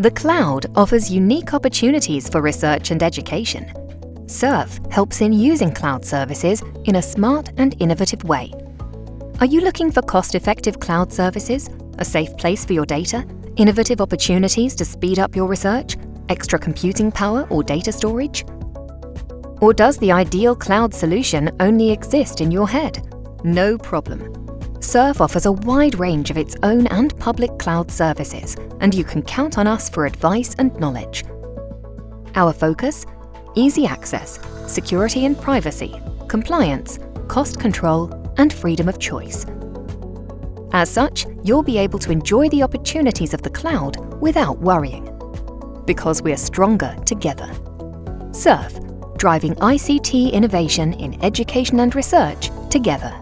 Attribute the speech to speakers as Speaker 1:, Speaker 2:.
Speaker 1: The cloud offers unique opportunities for research and education. SURF helps in using cloud services in a smart and innovative way. Are you looking for cost-effective cloud services, a safe place for your data, innovative opportunities to speed up your research, extra computing power or data storage? Or does the ideal cloud solution only exist in your head? No problem. SURF offers a wide range of its own and public cloud services, and you can count on us for advice and knowledge. Our focus? Easy access, security and privacy, compliance, cost control, and freedom of choice. As such, you'll be able to enjoy the opportunities of the cloud without worrying. Because we're stronger together. SURF, driving ICT innovation in education and research together.